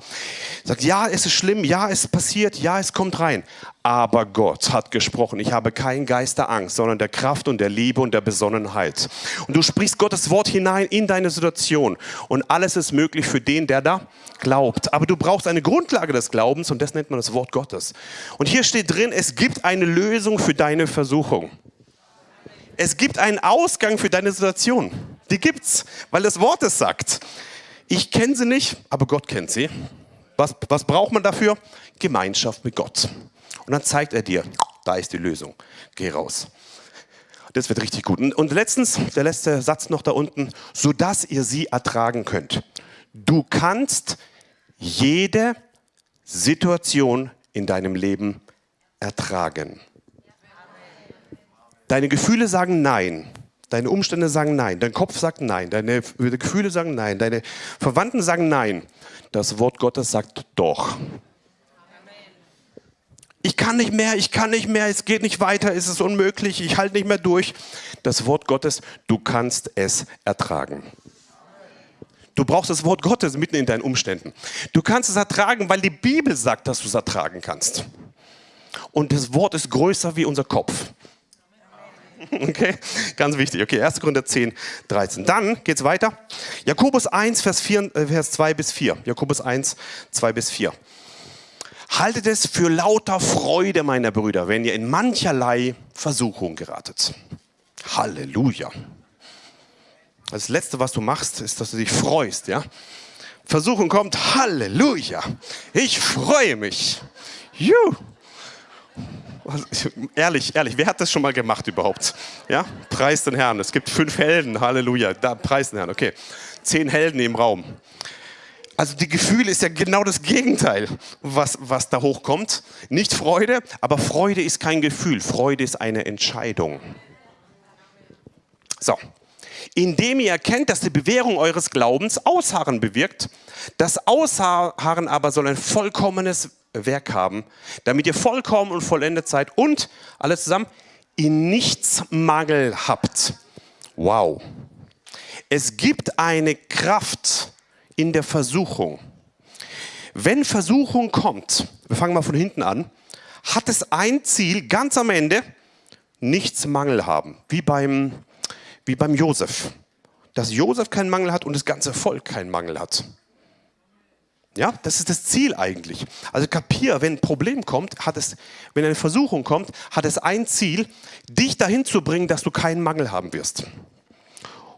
Sag, ja, es ist schlimm, ja, es passiert, ja, es kommt rein aber Gott hat gesprochen. Ich habe keinen Geist der Angst, sondern der Kraft und der Liebe und der Besonnenheit. Und du sprichst Gottes Wort hinein in deine Situation. Und alles ist möglich für den, der da glaubt. Aber du brauchst eine Grundlage des Glaubens und das nennt man das Wort Gottes. Und hier steht drin, es gibt eine Lösung für deine Versuchung. Es gibt einen Ausgang für deine Situation. Die gibt's, weil das Wort es sagt. Ich kenne sie nicht, aber Gott kennt sie. Was, was braucht man dafür? Gemeinschaft mit Gott. Und dann zeigt er dir, da ist die Lösung. Geh raus. Das wird richtig gut. Und letztens, der letzte Satz noch da unten, sodass ihr sie ertragen könnt. Du kannst jede Situation in deinem Leben ertragen. Deine Gefühle sagen Nein. Deine Umstände sagen Nein. Dein Kopf sagt Nein. Deine Gefühle sagen Nein. Deine Verwandten sagen Nein. Das Wort Gottes sagt Doch ich kann nicht mehr, ich kann nicht mehr, es geht nicht weiter, es ist unmöglich, ich halte nicht mehr durch. Das Wort Gottes, du kannst es ertragen. Du brauchst das Wort Gottes mitten in deinen Umständen. Du kannst es ertragen, weil die Bibel sagt, dass du es ertragen kannst. Und das Wort ist größer wie unser Kopf. Okay, ganz wichtig. Okay, 1. Korinther 10, 13. Dann geht es weiter. Jakobus 1, Vers, 4, äh, Vers 2 bis 4. Jakobus 1, 2 bis 4. Haltet es für lauter Freude, meine Brüder, wenn ihr in mancherlei Versuchung geratet. Halleluja. Das Letzte, was du machst, ist, dass du dich freust. Ja? Versuchung kommt, Halleluja. Ich freue mich. Juhu. Ehrlich, ehrlich, wer hat das schon mal gemacht überhaupt? Ja, preis den Herrn. Es gibt fünf Helden, Halleluja. Da, preis den Herrn, okay. Zehn Helden im Raum. Also die Gefühle ist ja genau das Gegenteil, was, was da hochkommt. Nicht Freude, aber Freude ist kein Gefühl. Freude ist eine Entscheidung. So, indem ihr erkennt, dass die Bewährung eures Glaubens Ausharren bewirkt. Das Ausharren aber soll ein vollkommenes Werk haben, damit ihr vollkommen und vollendet seid und, alles zusammen, in nichts Mangel habt. Wow. Es gibt eine Kraft in der Versuchung. Wenn Versuchung kommt, wir fangen mal von hinten an, hat es ein Ziel, ganz am Ende, nichts Mangel haben. Wie beim, wie beim Josef. Dass Josef keinen Mangel hat und das ganze Volk keinen Mangel hat. Ja, das ist das Ziel eigentlich. Also kapier, wenn ein Problem kommt, hat es, wenn eine Versuchung kommt, hat es ein Ziel, dich dahin zu bringen, dass du keinen Mangel haben wirst.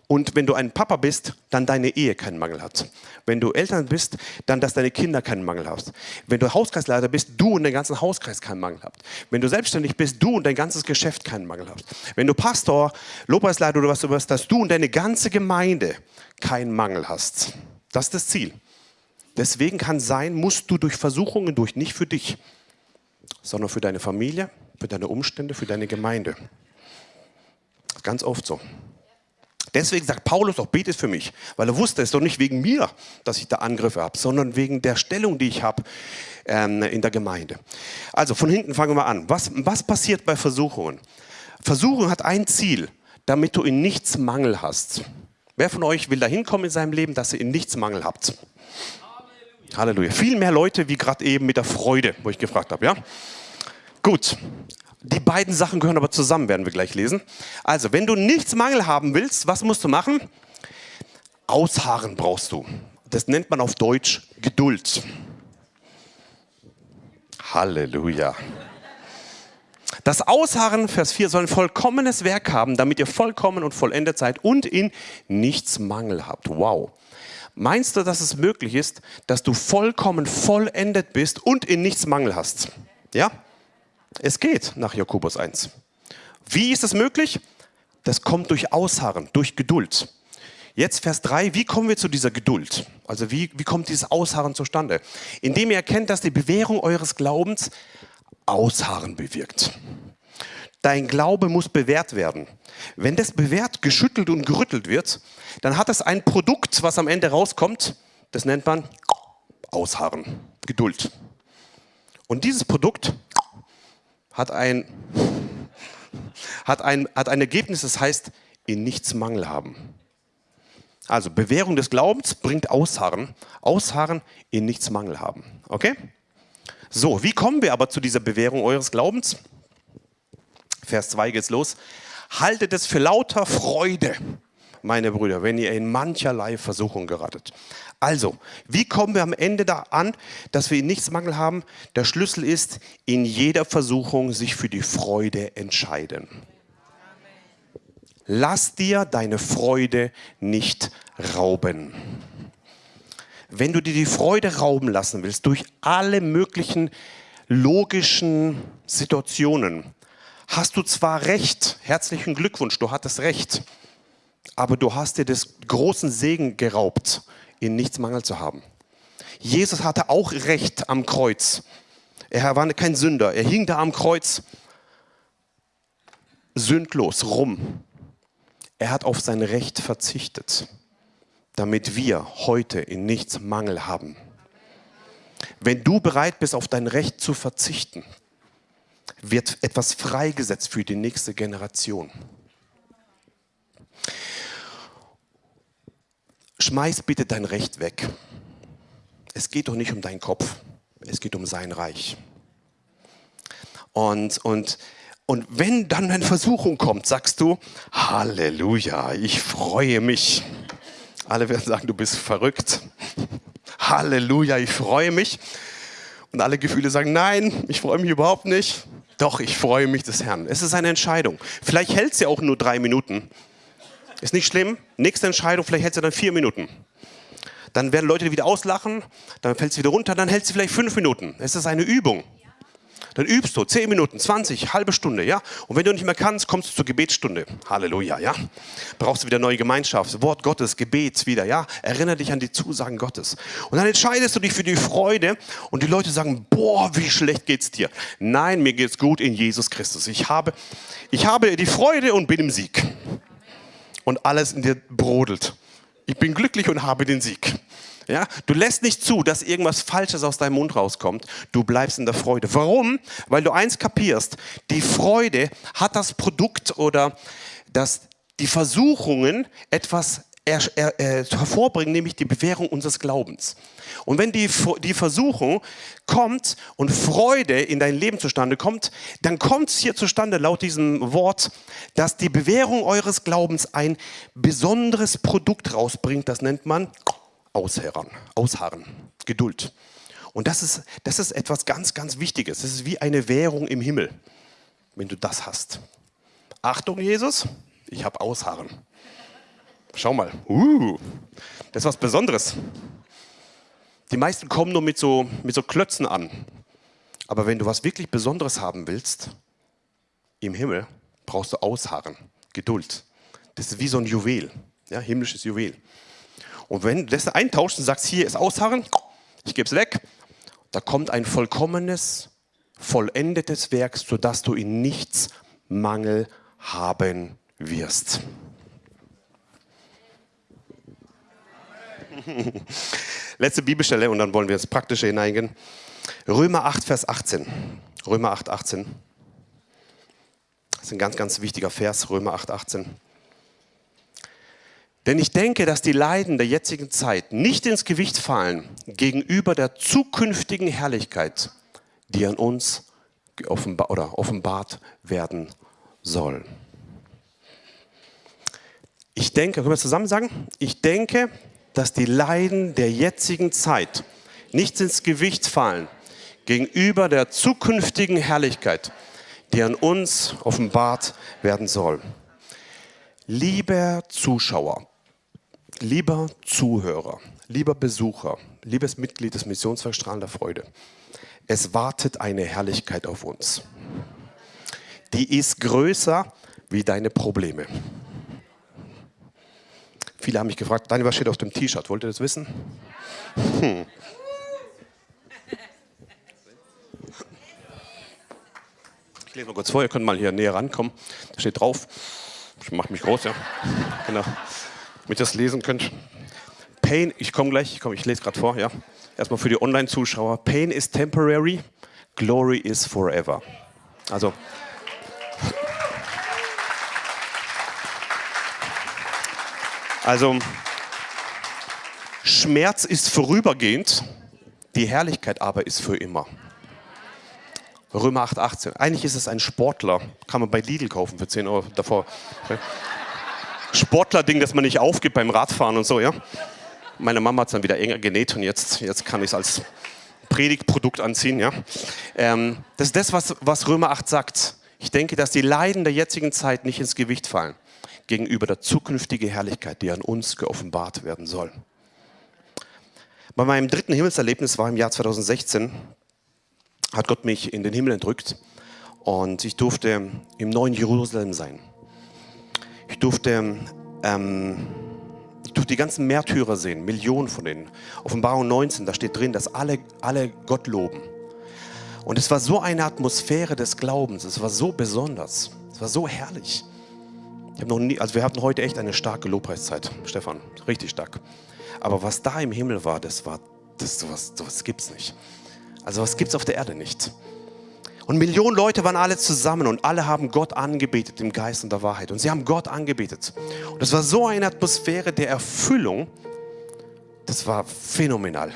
Und wenn du ein Papa bist, dann deine Ehe keinen Mangel hat. Wenn du Eltern bist, dann, dass deine Kinder keinen Mangel haben. Wenn du Hauskreisleiter bist, du und dein ganzen Hauskreis keinen Mangel habt. Wenn du selbstständig bist, du und dein ganzes Geschäft keinen Mangel hast. Wenn du Pastor, Lobpreisleiter oder was du bist, dass du und deine ganze Gemeinde keinen Mangel hast. Das ist das Ziel. Deswegen kann sein, musst du durch Versuchungen durch, nicht für dich, sondern für deine Familie, für deine Umstände, für deine Gemeinde. Ganz oft so. Deswegen sagt Paulus auch, betet für mich, weil er wusste, es ist doch nicht wegen mir, dass ich da Angriffe habe, sondern wegen der Stellung, die ich habe ähm, in der Gemeinde. Also von hinten fangen wir an. Was, was passiert bei Versuchungen? Versuchung hat ein Ziel, damit du in nichts Mangel hast. Wer von euch will dahin kommen in seinem Leben, dass ihr in nichts Mangel habt? Halleluja. Viel mehr Leute wie gerade eben mit der Freude, wo ich gefragt habe. Ja? Gut. Die beiden Sachen gehören aber zusammen, werden wir gleich lesen. Also, wenn du nichts Mangel haben willst, was musst du machen? Ausharren brauchst du. Das nennt man auf Deutsch Geduld. Halleluja. Das Ausharren, Vers 4, soll ein vollkommenes Werk haben, damit ihr vollkommen und vollendet seid und in nichts Mangel habt. Wow. Meinst du, dass es möglich ist, dass du vollkommen vollendet bist und in nichts Mangel hast? Ja? Es geht nach Jakobus 1. Wie ist es möglich? Das kommt durch Ausharren, durch Geduld. Jetzt Vers 3, wie kommen wir zu dieser Geduld? Also wie, wie kommt dieses Ausharren zustande? Indem ihr erkennt, dass die Bewährung eures Glaubens Ausharren bewirkt. Dein Glaube muss bewährt werden. Wenn das bewährt, geschüttelt und gerüttelt wird, dann hat es ein Produkt, was am Ende rauskommt. Das nennt man Ausharren, Geduld. Und dieses Produkt hat ein, hat ein, hat ein Ergebnis, das heißt, in nichts Mangel haben. Also Bewährung des Glaubens bringt Ausharren. Ausharren in nichts Mangel haben. Okay? So, wie kommen wir aber zu dieser Bewährung eures Glaubens? Vers 2 geht's los. Haltet es für lauter Freude, meine Brüder, wenn ihr in mancherlei Versuchung geratet. Also, wie kommen wir am Ende da an, dass wir in nichts Mangel haben? Der Schlüssel ist, in jeder Versuchung sich für die Freude entscheiden. Lass dir deine Freude nicht rauben. Wenn du dir die Freude rauben lassen willst durch alle möglichen logischen Situationen, hast du zwar recht, herzlichen Glückwunsch, du hattest recht, aber du hast dir des großen Segen geraubt, in nichts Mangel zu haben. Jesus hatte auch recht am Kreuz. Er war kein Sünder, er hing da am Kreuz sündlos rum. Er hat auf sein Recht verzichtet, damit wir heute in nichts Mangel haben. Wenn du bereit bist, auf dein Recht zu verzichten, wird etwas freigesetzt für die nächste Generation. Schmeiß bitte dein Recht weg. Es geht doch nicht um deinen Kopf, es geht um sein Reich. Und, und Und wenn dann eine Versuchung kommt, sagst du, Halleluja, ich freue mich. Alle werden sagen, du bist verrückt. Halleluja, ich freue mich. Und alle Gefühle sagen, nein, ich freue mich überhaupt nicht. Doch, ich freue mich des Herrn. Es ist eine Entscheidung. Vielleicht hält sie auch nur drei Minuten. Ist nicht schlimm. Nächste Entscheidung, vielleicht hält sie dann vier Minuten. Dann werden Leute wieder auslachen, dann fällt sie wieder runter, dann hält sie vielleicht fünf Minuten. Es ist eine Übung. Dann übst du 10 Minuten, 20, halbe Stunde, ja? Und wenn du nicht mehr kannst, kommst du zur Gebetsstunde. Halleluja, ja? Brauchst du wieder neue Gemeinschaft, Wort Gottes, Gebet wieder, ja? Erinnere dich an die Zusagen Gottes. Und dann entscheidest du dich für die Freude und die Leute sagen, boah, wie schlecht geht's dir? Nein, mir geht's gut in Jesus Christus. Ich habe, ich habe die Freude und bin im Sieg. Und alles in dir brodelt. Ich bin glücklich und habe den Sieg. Ja, du lässt nicht zu, dass irgendwas Falsches aus deinem Mund rauskommt. Du bleibst in der Freude. Warum? Weil du eins kapierst. Die Freude hat das Produkt oder das, die Versuchungen, etwas er, er, er, hervorbringen, nämlich die Bewährung unseres Glaubens. Und wenn die, die Versuchung kommt und Freude in dein Leben zustande kommt, dann kommt es hier zustande laut diesem Wort, dass die Bewährung eures Glaubens ein besonderes Produkt rausbringt. Das nennt man Ausharren, Ausharren, Geduld. Und das ist, das ist etwas ganz, ganz Wichtiges. Das ist wie eine Währung im Himmel, wenn du das hast. Achtung, Jesus, ich habe Ausharren. Schau mal, uh, das ist was Besonderes. Die meisten kommen nur mit so, mit so Klötzen an. Aber wenn du was wirklich Besonderes haben willst, im Himmel, brauchst du Ausharren, Geduld. Das ist wie so ein Juwel, ja, himmlisches Juwel. Und wenn du das eintauschst und sagst, hier ist Ausharren, ich gebe es weg, da kommt ein vollkommenes, vollendetes Werk, sodass du in nichts Mangel haben wirst. Letzte Bibelstelle und dann wollen wir ins Praktische hineingehen. Römer 8, Vers 18. Römer 8, 18. Das ist ein ganz, ganz wichtiger Vers, Römer 8, 18. Denn ich denke, dass die Leiden der jetzigen Zeit nicht ins Gewicht fallen gegenüber der zukünftigen Herrlichkeit, die an uns offenbar, oder offenbart werden soll. Ich denke, können wir zusammen sagen? Ich denke, dass die Leiden der jetzigen Zeit nicht ins Gewicht fallen gegenüber der zukünftigen Herrlichkeit, die an uns offenbart werden soll. Lieber Zuschauer, Lieber Zuhörer, lieber Besucher, liebes Mitglied des Missionswerks Strahlender Freude, es wartet eine Herrlichkeit auf uns. Die ist größer wie deine Probleme. Viele haben mich gefragt, Daniel, was steht auf dem T-Shirt? Wollt ihr das wissen? Hm. Ich lese mal kurz vor, ihr könnt mal hier näher rankommen. Da steht drauf, ich mache mich groß, ja. Genau damit ihr das lesen könnt. Pain, ich komme gleich, ich, komm, ich lese gerade vor, ja. Erstmal für die Online-Zuschauer. Pain is temporary, glory is forever. Also, also Schmerz ist vorübergehend, die Herrlichkeit aber ist für immer. Römer 8, 18. Eigentlich ist es ein Sportler, kann man bei Lidl kaufen für 10 Euro davor. Sportler-Ding, das man nicht aufgibt beim Radfahren und so, ja. Meine Mama hat es dann wieder enger genäht und jetzt, jetzt kann ich es als Predigtprodukt anziehen, ja. Ähm, das ist das, was, was Römer 8 sagt. Ich denke, dass die Leiden der jetzigen Zeit nicht ins Gewicht fallen gegenüber der zukünftigen Herrlichkeit, die an uns geoffenbart werden soll. Bei meinem dritten Himmelserlebnis war im Jahr 2016, hat Gott mich in den Himmel entrückt und ich durfte im neuen Jerusalem sein. Ich durfte, ähm, ich durfte die ganzen Märtyrer sehen, Millionen von denen. Offenbarung 19, da steht drin, dass alle, alle Gott loben. Und es war so eine Atmosphäre des Glaubens, es war so besonders, es war so herrlich. Ich habe noch nie, also wir hatten heute echt eine starke Lobpreiszeit, Stefan, richtig stark. Aber was da im Himmel war, das war, das sowas, sowas gibt's nicht. Also was gibt's auf der Erde nicht. Und Millionen Leute waren alle zusammen und alle haben Gott angebetet im Geist und der Wahrheit. Und sie haben Gott angebetet. Und es war so eine Atmosphäre der Erfüllung, das war phänomenal.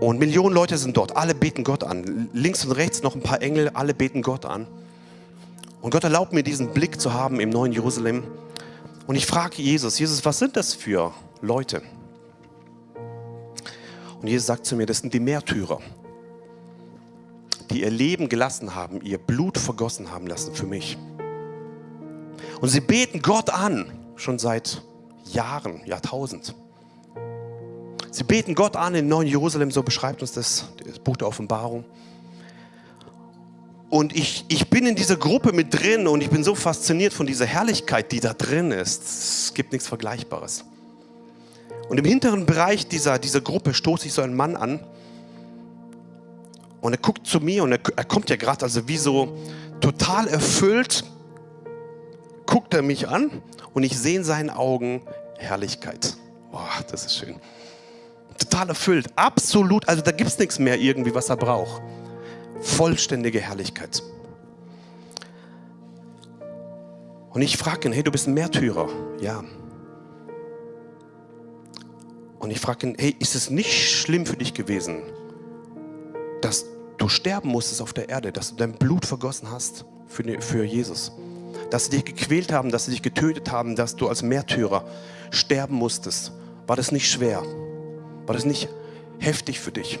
Und Millionen Leute sind dort, alle beten Gott an. Links und rechts noch ein paar Engel, alle beten Gott an. Und Gott erlaubt mir diesen Blick zu haben im neuen Jerusalem. Und ich frage Jesus, Jesus, was sind das für Leute? Und Jesus sagt zu mir, das sind die Märtyrer, die ihr Leben gelassen haben, ihr Blut vergossen haben lassen für mich. Und sie beten Gott an, schon seit Jahren, Jahrtausend. Sie beten Gott an in Neuen Jerusalem, so beschreibt uns das, das Buch der Offenbarung. Und ich, ich bin in dieser Gruppe mit drin und ich bin so fasziniert von dieser Herrlichkeit, die da drin ist. Es gibt nichts Vergleichbares. Und im hinteren Bereich dieser, dieser Gruppe stoße ich so einen Mann an. Und er guckt zu mir und er, er kommt ja gerade, also wie so total erfüllt, guckt er mich an und ich sehe in seinen Augen Herrlichkeit. Boah, das ist schön. Total erfüllt, absolut, also da gibt es nichts mehr irgendwie, was er braucht. Vollständige Herrlichkeit. Und ich frage ihn, hey, du bist ein Märtyrer. Ja. Und ich frage ihn, hey, ist es nicht schlimm für dich gewesen, dass du sterben musstest auf der Erde, dass du dein Blut vergossen hast für, für Jesus? Dass sie dich gequält haben, dass sie dich getötet haben, dass du als Märtyrer sterben musstest. War das nicht schwer? War das nicht heftig für dich?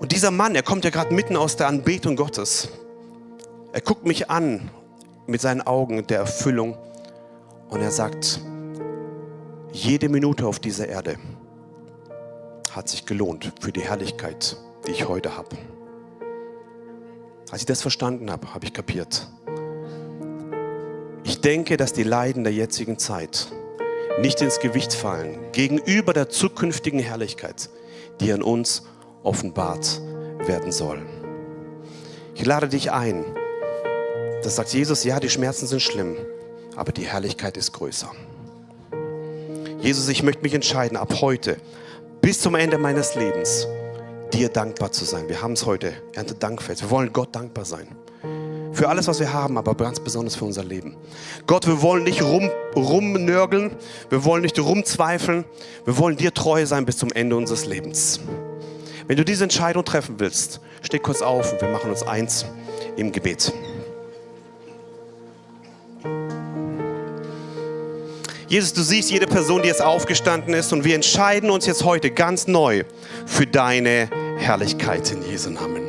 Und dieser Mann, er kommt ja gerade mitten aus der Anbetung Gottes. Er guckt mich an mit seinen Augen der Erfüllung und er sagt, jede Minute auf dieser Erde hat sich gelohnt für die Herrlichkeit, die ich heute habe. Als ich das verstanden habe, habe ich kapiert. Ich denke, dass die Leiden der jetzigen Zeit nicht ins Gewicht fallen gegenüber der zukünftigen Herrlichkeit, die an uns offenbart werden soll. Ich lade dich ein. Das sagt Jesus, ja, die Schmerzen sind schlimm, aber die Herrlichkeit ist größer. Jesus, ich möchte mich entscheiden, ab heute bis zum Ende meines Lebens dir dankbar zu sein. Wir haben es heute, Ernte Dankfest. Wir wollen Gott dankbar sein. Für alles, was wir haben, aber ganz besonders für unser Leben. Gott, wir wollen nicht rum, rumnörgeln, wir wollen nicht rumzweifeln, wir wollen dir treu sein bis zum Ende unseres Lebens. Wenn du diese Entscheidung treffen willst, steh kurz auf und wir machen uns eins im Gebet. Jesus, du siehst jede Person, die jetzt aufgestanden ist und wir entscheiden uns jetzt heute ganz neu für deine Herrlichkeit in Jesu Namen.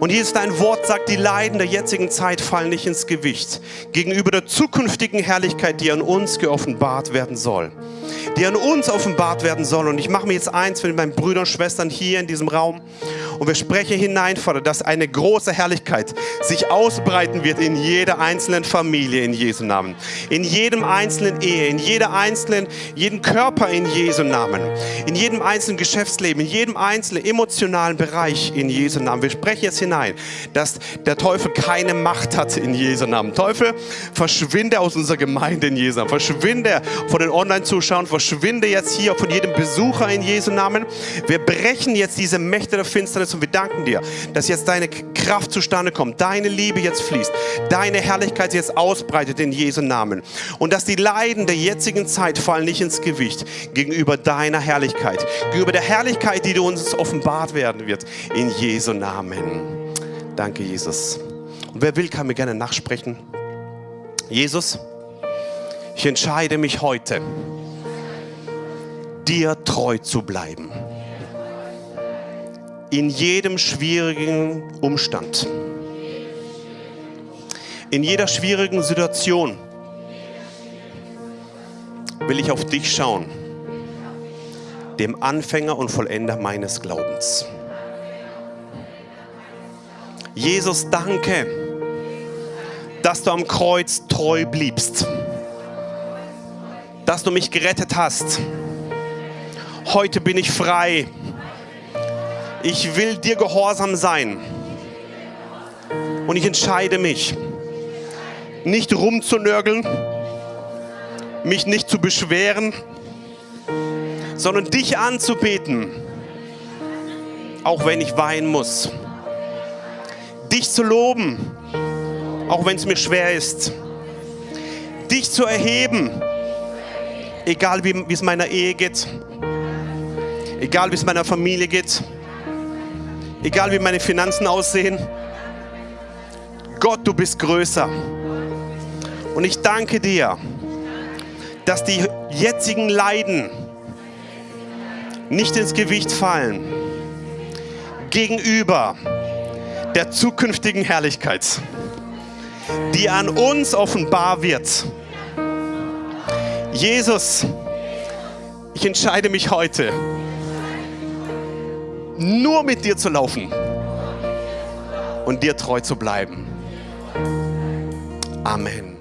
Und Jesus, dein Wort sagt, die Leiden der jetzigen Zeit fallen nicht ins Gewicht gegenüber der zukünftigen Herrlichkeit, die an uns geoffenbart werden soll. Die an uns offenbart werden soll. Und ich mache mir jetzt eins mit meinen Brüdern und Schwestern hier in diesem Raum. Und wir sprechen hinein, Vater, dass eine große Herrlichkeit sich ausbreiten wird in jeder einzelnen Familie in Jesu Namen. In jedem einzelnen Ehe, in jeder einzelnen, jeden Körper in Jesu Namen. In jedem einzelnen Geschäftsleben, in jedem einzelnen emotionalen Bereich in Jesu Namen. Wir sprechen jetzt hinein, dass der Teufel keine Macht hat in Jesu Namen. Teufel, verschwinde aus unserer Gemeinde in Jesu Namen. Verschwinde von den Online-Zuschauern. Verschwinde jetzt hier von jedem Besucher in Jesu Namen. Wir brechen jetzt diese Mächte der Finsternis und wir danken dir, dass jetzt deine Kraft zustande kommt, deine Liebe jetzt fließt, deine Herrlichkeit jetzt ausbreitet in Jesu Namen und dass die Leiden der jetzigen Zeit fallen nicht ins Gewicht gegenüber deiner Herrlichkeit, gegenüber der Herrlichkeit, die du uns offenbart werden wird in Jesu Namen. Danke, Jesus. Und wer will, kann mir gerne nachsprechen. Jesus, ich entscheide mich heute, dir treu zu bleiben in jedem schwierigen Umstand, in jeder schwierigen Situation will ich auf dich schauen, dem Anfänger und Vollender meines Glaubens. Jesus, danke, dass du am Kreuz treu bliebst, dass du mich gerettet hast. Heute bin ich frei ich will dir gehorsam sein. Und ich entscheide mich, nicht rumzunörgeln, mich nicht zu beschweren, sondern dich anzubeten, auch wenn ich weinen muss. Dich zu loben, auch wenn es mir schwer ist. Dich zu erheben, egal wie, es meiner Ehe geht, egal wie es meiner Familie geht egal wie meine Finanzen aussehen, Gott, du bist größer. Und ich danke dir, dass die jetzigen Leiden nicht ins Gewicht fallen gegenüber der zukünftigen Herrlichkeit, die an uns offenbar wird. Jesus, ich entscheide mich heute, nur mit dir zu laufen und dir treu zu bleiben. Amen.